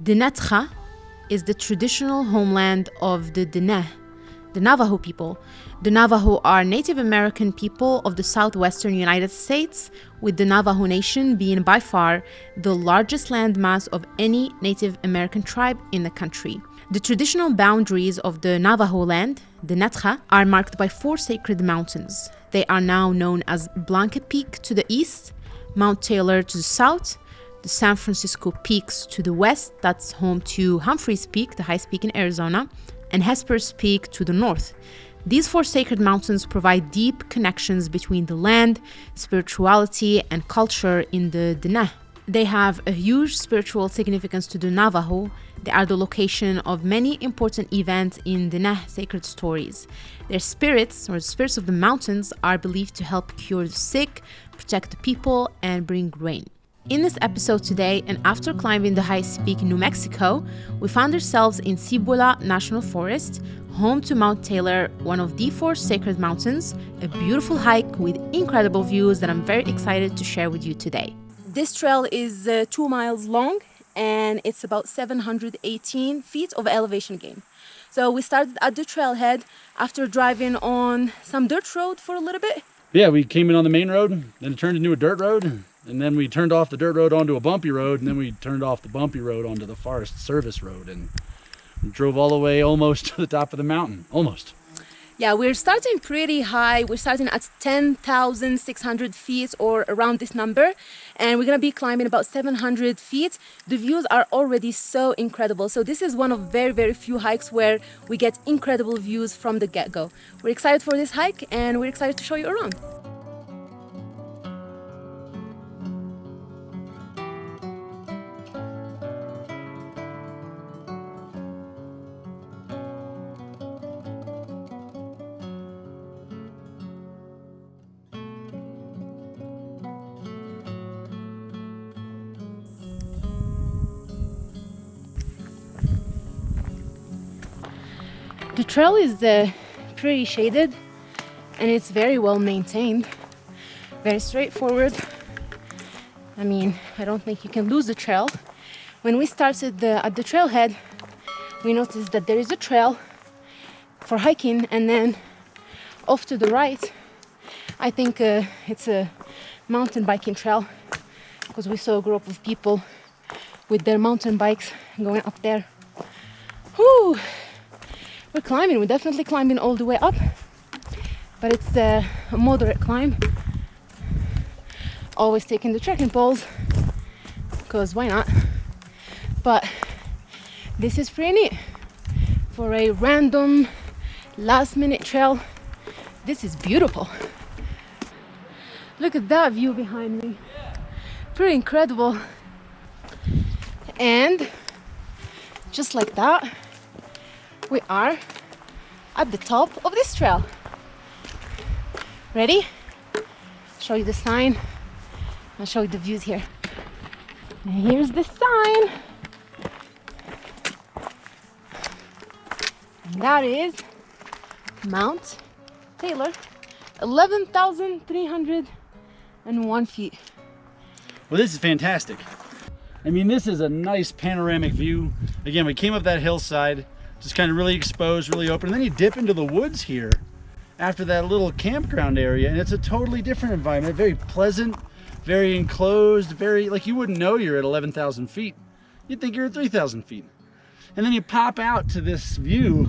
Dinétah is the traditional homeland of the Diné, the Navajo people. The Navajo are Native American people of the southwestern United States, with the Navajo Nation being by far the largest landmass of any Native American tribe in the country. The traditional boundaries of the Navajo land, the are marked by four sacred mountains. They are now known as Blanca Peak to the east, Mount Taylor to the south, the San Francisco Peaks to the west, that's home to Humphreys Peak, the highest peak in Arizona, and Hesperus Peak to the north. These four sacred mountains provide deep connections between the land, spirituality, and culture in the Diné. They have a huge spiritual significance to the Navajo. They are the location of many important events in Diné sacred stories. Their spirits, or the spirits of the mountains, are believed to help cure the sick, protect the people, and bring rain. In this episode today, and after climbing the highest peak in New Mexico, we found ourselves in Cibola National Forest, home to Mount Taylor, one of the four sacred mountains, a beautiful hike with incredible views that I'm very excited to share with you today. This trail is uh, two miles long and it's about 718 feet of elevation gain. So we started at the trailhead after driving on some dirt road for a little bit. Yeah, we came in on the main road, then it turned into a dirt road, and then we turned off the dirt road onto a bumpy road, and then we turned off the bumpy road onto the Forest Service Road, and drove all the way almost to the top of the mountain, almost. Yeah, we're starting pretty high. We're starting at 10,600 feet or around this number. And we're gonna be climbing about 700 feet. The views are already so incredible. So this is one of very, very few hikes where we get incredible views from the get-go. We're excited for this hike and we're excited to show you around. The trail is uh, pretty shaded and it's very well maintained, very straightforward. I mean, I don't think you can lose the trail. When we started the, at the trailhead, we noticed that there is a trail for hiking and then off to the right, I think uh, it's a mountain biking trail because we saw a group of people with their mountain bikes going up there. Whew we're climbing we're definitely climbing all the way up. But it's a moderate climb. Always taking the trekking poles because why not? But this is pretty neat. For a random last minute trail this is beautiful. Look at that view behind me. Pretty incredible. And just like that we are at the top of this trail. Ready? Show you the sign. I'll show you the views here. And here's the sign. And that is Mount Taylor, 11,301 feet. Well, this is fantastic. I mean, this is a nice panoramic view. Again, we came up that hillside just kind of really exposed, really open. And then you dip into the woods here after that little campground area and it's a totally different environment, very pleasant, very enclosed, very, like you wouldn't know you're at 11,000 feet. You'd think you're at 3,000 feet. And then you pop out to this view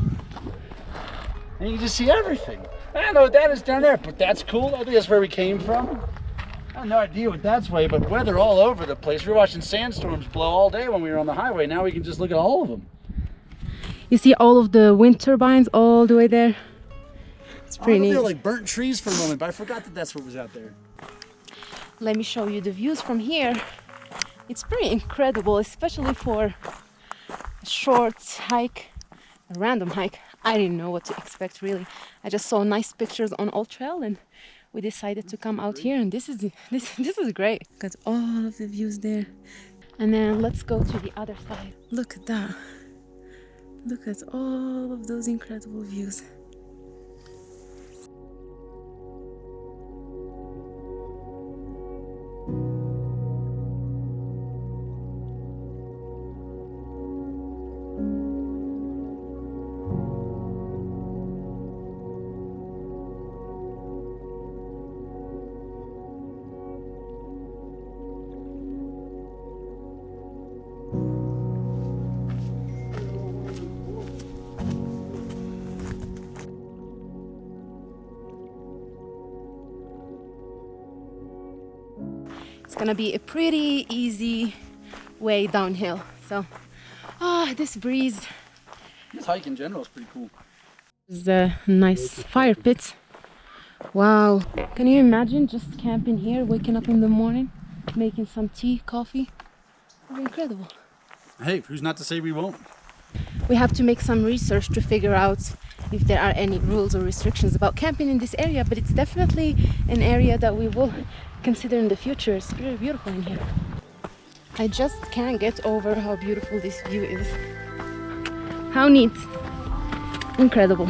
and you just see everything. I don't know what that is down there, but that's cool. I think that's where we came from. I have no idea what that's way, but weather all over the place. We were watching sandstorms blow all day when we were on the highway. Now we can just look at all of them. You see all of the wind turbines all the way there. It's pretty neat. like burnt trees for a moment, but I forgot that that's what was out there. Let me show you the views from here. It's pretty incredible, especially for a short hike, a random hike. I didn't know what to expect really. I just saw nice pictures on AllTrails and we decided to come out here and this is this this is great. Got all of the views there. And then let's go to the other side. Look at that. Look at all of those incredible views. Gonna be a pretty easy way downhill. So, ah, this breeze This hike in general is pretty cool. is a nice fire pit. Wow, can you imagine just camping here, waking up in the morning, making some tea, coffee? Incredible. Hey, who's not to say we won't? We have to make some research to figure out if there are any rules or restrictions about camping in this area, but it's definitely an area that we will consider in the future. It's very beautiful in here. I just can't get over how beautiful this view is. How neat. Incredible.